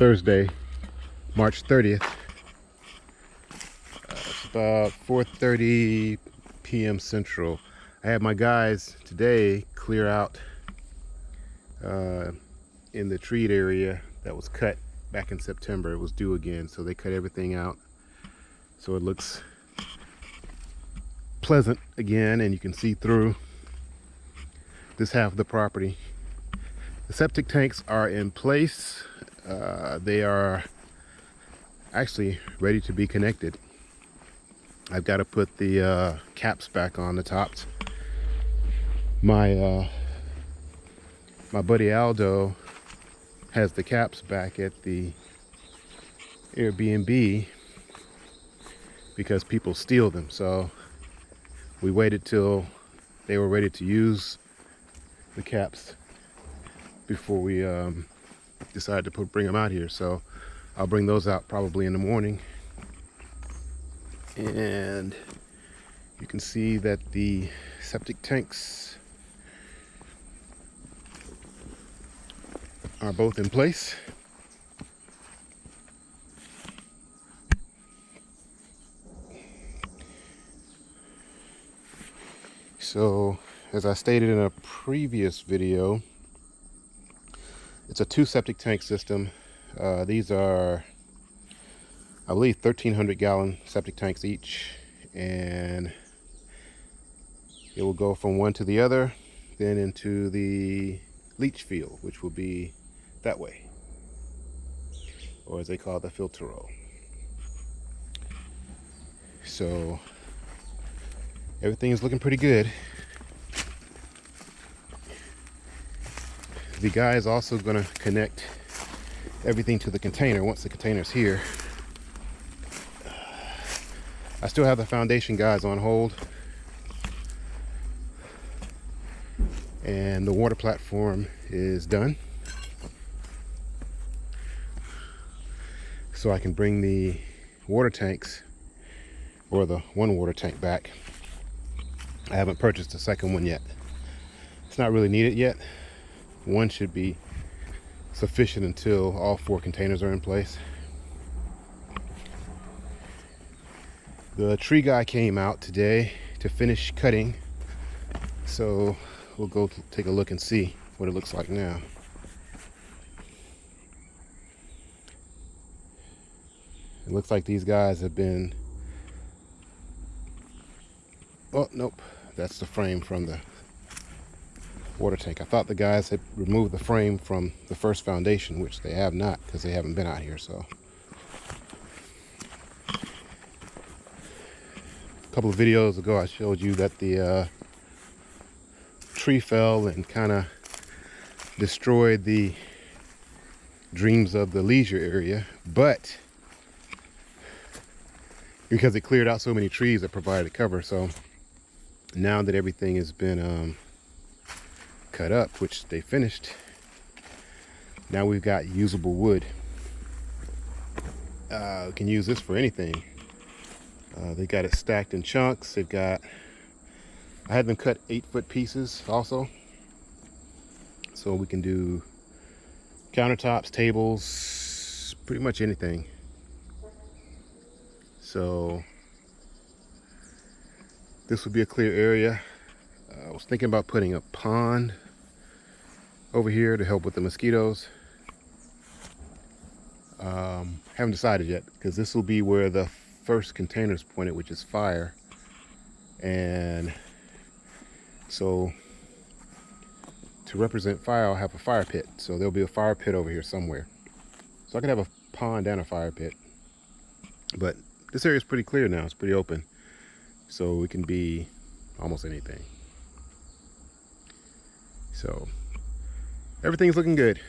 Thursday, March 30th. Uh, it's about 4.30 p.m. Central. I had my guys today clear out uh, in the treat area that was cut back in September. It was due again, so they cut everything out. So it looks pleasant again, and you can see through this half of the property. The septic tanks are in place. Uh, they are actually ready to be connected. I've got to put the uh, caps back on the tops. My uh, my buddy Aldo has the caps back at the Airbnb because people steal them. So we waited till they were ready to use the caps before we um, decided to put, bring them out here. So I'll bring those out probably in the morning. And you can see that the septic tanks are both in place. So, as I stated in a previous video, it's a two septic tank system. Uh, these are, I believe, 1,300 gallon septic tanks each. And it will go from one to the other, then into the leach field, which will be that way or as they call it the filter roll so everything is looking pretty good the guy is also going to connect everything to the container once the container is here I still have the foundation guys on hold and the water platform is done so I can bring the water tanks or the one water tank back. I haven't purchased a second one yet. It's not really needed yet. One should be sufficient until all four containers are in place. The tree guy came out today to finish cutting. So we'll go take a look and see what it looks like now. It looks like these guys have been... Oh, nope. That's the frame from the water tank. I thought the guys had removed the frame from the first foundation, which they have not because they haven't been out here, so. A couple of videos ago, I showed you that the uh, tree fell and kind of destroyed the dreams of the leisure area, but because it cleared out so many trees that provided cover. So now that everything has been um, cut up, which they finished, now we've got usable wood. Uh, we can use this for anything. Uh, they got it stacked in chunks. They've got, I had them cut eight foot pieces also. So we can do countertops, tables, pretty much anything. So this would be a clear area. Uh, I was thinking about putting a pond over here to help with the mosquitoes. Um, haven't decided yet because this will be where the first container is pointed, which is fire. And so to represent fire, I'll have a fire pit. So there'll be a fire pit over here somewhere. So I could have a pond and a fire pit. But this area is pretty clear now. It's pretty open. So it can be almost anything. So everything's looking good.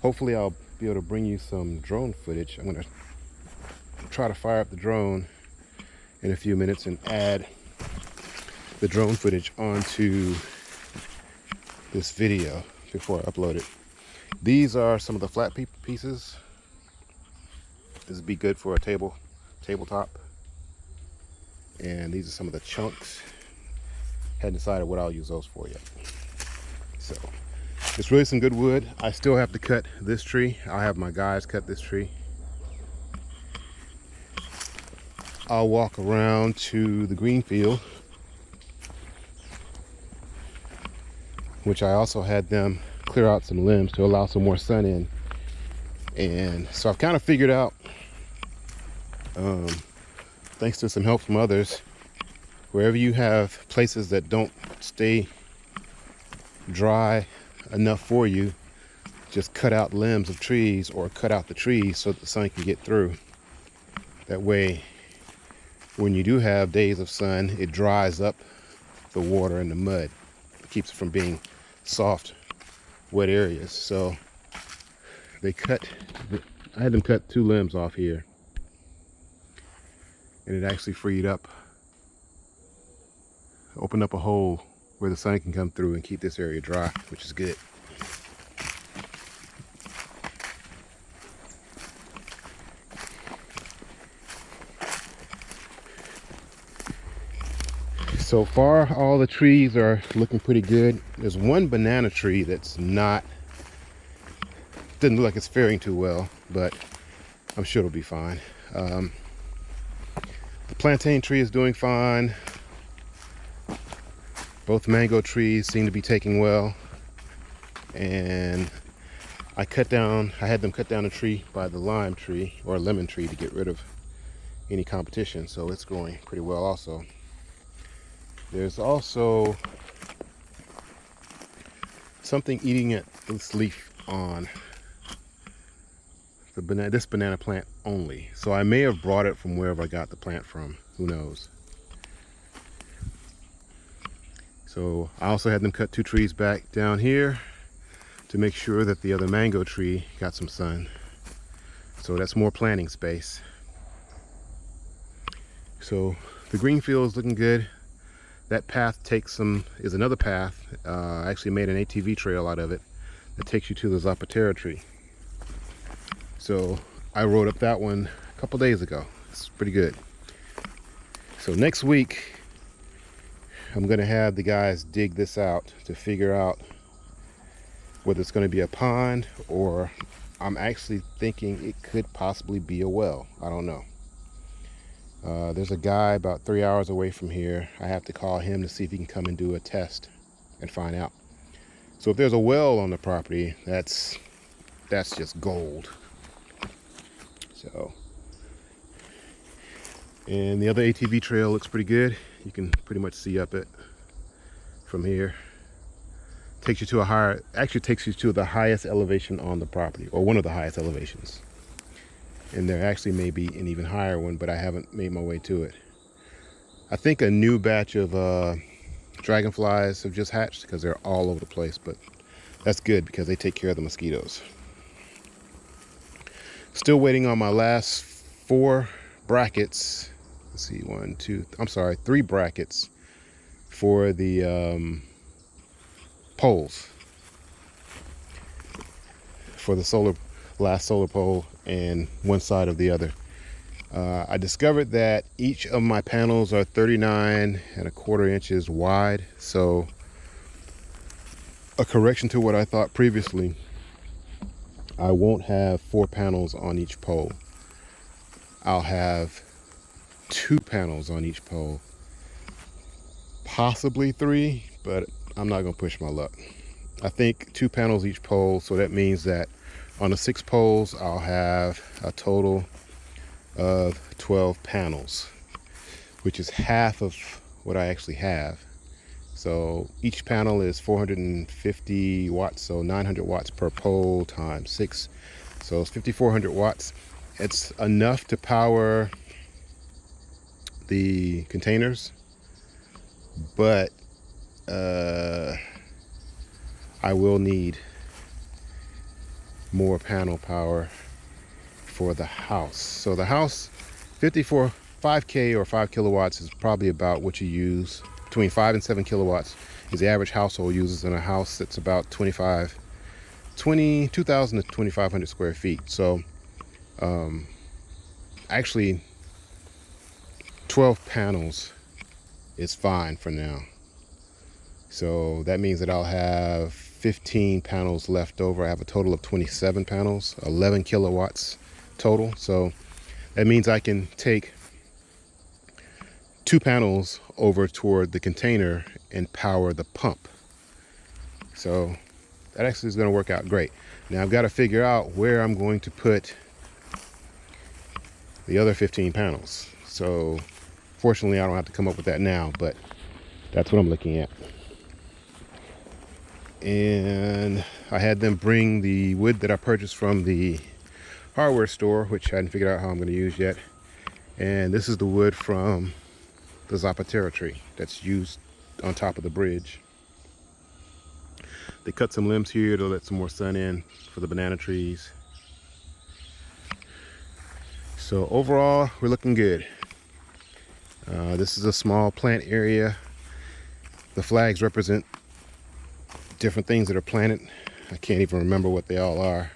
Hopefully I'll be able to bring you some drone footage. I'm gonna try to fire up the drone in a few minutes and add the drone footage onto this video before I upload it. These are some of the flat pieces this would be good for a table, tabletop. And these are some of the chunks. Hadn't decided what I'll use those for yet. So it's really some good wood. I still have to cut this tree. I'll have my guys cut this tree. I'll walk around to the green field which i also had them clear out some limbs to allow some more sun in. And so i've kind of figured out um, thanks to some help from others wherever you have places that don't stay dry enough for you, just cut out limbs of trees or cut out the trees so the sun can get through. That way, when you do have days of sun, it dries up the water and the mud. It keeps it from being soft, wet areas. So they cut, I had them cut two limbs off here. And it actually freed up, opened up a hole where the sun can come through and keep this area dry, which is good. So far, all the trees are looking pretty good. There's one banana tree that's not, doesn't look like it's faring too well, but I'm sure it'll be fine. Um, the plantain tree is doing fine. Both mango trees seem to be taking well. And I cut down, I had them cut down a tree by the lime tree or lemon tree to get rid of any competition. So it's growing pretty well also. There's also something eating at this leaf on the banana, this banana plant only. So I may have brought it from wherever I got the plant from. Who knows? So I also had them cut two trees back down here to make sure that the other mango tree got some sun. So that's more planting space. So the green field is looking good. That path takes some, is another path. Uh, I actually made an ATV trail out of it that takes you to the Zapatero tree. So I rode up that one a couple days ago. It's pretty good. So next week, I'm going to have the guys dig this out to figure out whether it's going to be a pond or I'm actually thinking it could possibly be a well. I don't know. Uh, there's a guy about three hours away from here. I have to call him to see if he can come and do a test and find out. So if there's a well on the property, that's that's just gold. So, and the other ATV trail looks pretty good. You can pretty much see up it from here. Takes you to a higher actually takes you to the highest elevation on the property or one of the highest elevations. And there actually may be an even higher one but i haven't made my way to it. I think a new batch of uh, dragonflies have just hatched because they're all over the place but that's good because they take care of the mosquitoes. Still waiting on my last four brackets let's see one two i'm sorry three brackets for the um, poles. For the solar last solar pole and one side of the other. Uh, I discovered that each of my panels are 39 and a quarter inches wide so a correction to what I thought previously I won't have four panels on each pole. I'll have two panels on each pole. Possibly three but i'm not gonna push my luck. I think two panels each pole so that means that on the six poles i'll have a total of 12 panels which is half of what i actually have. So each panel is 450 watts so 900 watts per pole times six. So it's 5400 watts. It's enough to power the containers, but uh, I will need more panel power for the house. So the house, 54, 5K or 5 kilowatts is probably about what you use. Between 5 and 7 kilowatts is the average household uses in a house that's about 25, 20, 2,000 to 2,500 square feet. So um, actually 12 panels is fine for now. So that means that I'll have 15 panels left over. I have a total of 27 panels, 11 kilowatts total. So that means I can take two panels over toward the container and power the pump. So that actually is going to work out great. Now I've got to figure out where I'm going to put the other 15 panels. So fortunately, I don't have to come up with that now, but that's what I'm looking at. And I had them bring the wood that I purchased from the hardware store, which I hadn't figured out how I'm going to use yet. And this is the wood from the Zapatero tree that's used on top of the bridge. They cut some limbs here to let some more sun in for the banana trees. So overall, we're looking good. Uh, this is a small plant area. The flags represent different things that are planted. I can't even remember what they all are.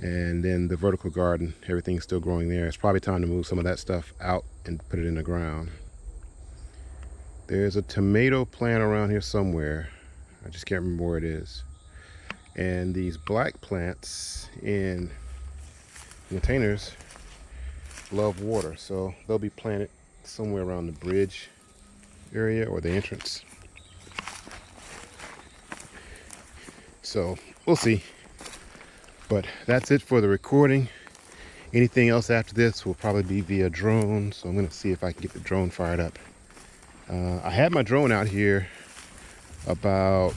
And then the vertical garden, everything's still growing there. It's probably time to move some of that stuff out and put it in the ground. There's a tomato plant around here somewhere. I just can't remember where it is. And these black plants in containers love water. So they'll be planted somewhere around the bridge area or the entrance. So we'll see. But that's it for the recording. Anything else after this will probably be via drone. So I'm gonna see if I can get the drone fired up. Uh, I had my drone out here about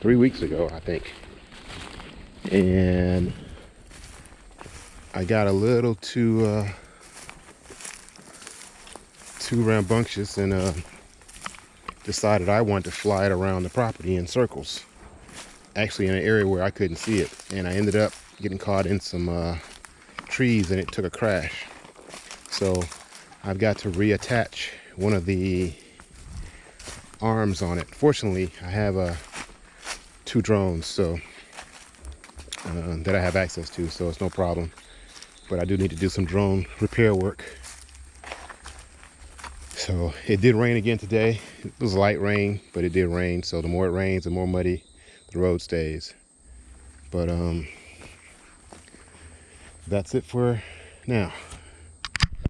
three weeks ago, I think. And I got a little too uh, too rambunctious and uh, decided I wanted to fly it around the property in circles. Actually in an area where I couldn't see it. And I ended up getting caught in some uh, trees and it took a crash. So I've got to reattach one of the arms on it. Fortunately, I have uh, two drones so uh, that I have access to, so it's no problem. But I do need to do some drone repair work. So it did rain again today. It was light rain, but it did rain. So the more it rains, the more muddy the road stays. But um, that's it for now.